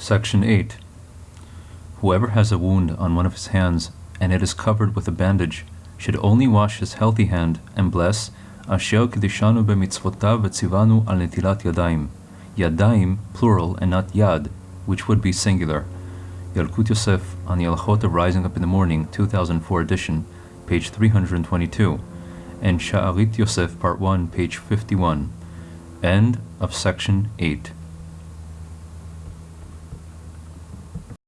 Section 8. Whoever has a wound on one of his hands, and it is covered with a bandage, should only wash his healthy hand and bless Asher Kedishanu b'mitzvotav v'tzivanu al netilat yadayim. Yadayim, plural, and not yad, which would be singular. Yalkut Yosef on the Alchot of Rising Up in the Morning, 2004 edition, page 322, and Sha'arit Yosef, part 1, page 51. End of section 8.